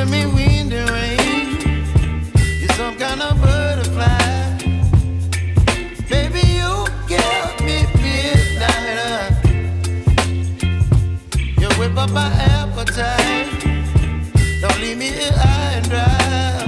giving me wind and rain. You're some kind of butterfly. Baby, you get me midnight. You whip up my appetite. Don't leave me here high and dry.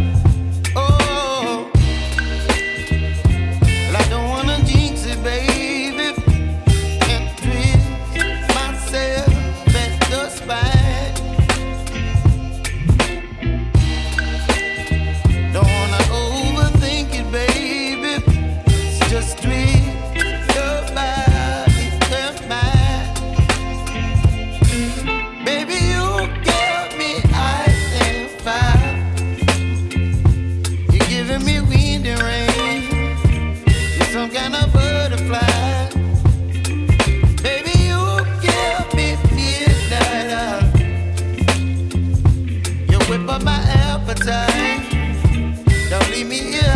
whip up my appetite. Don't leave me here.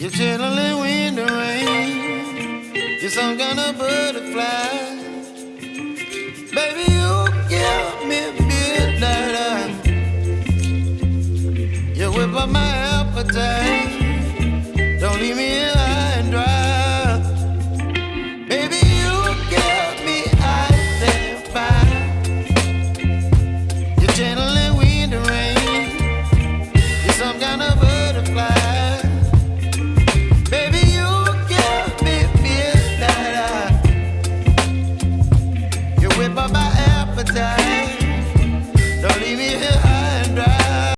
You're chilling when the rain. You're some kind of butterfly. Baby, you give me midnight. You whip up my appetite. sabotage